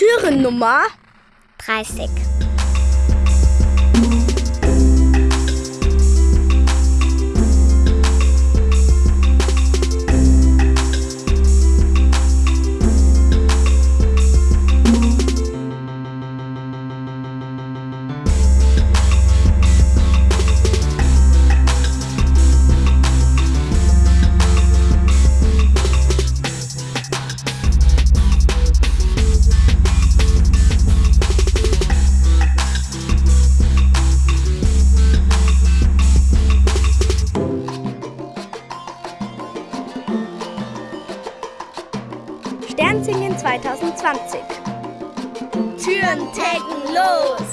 Türennummer 30. Sternsingen 2020. Türen taggen los!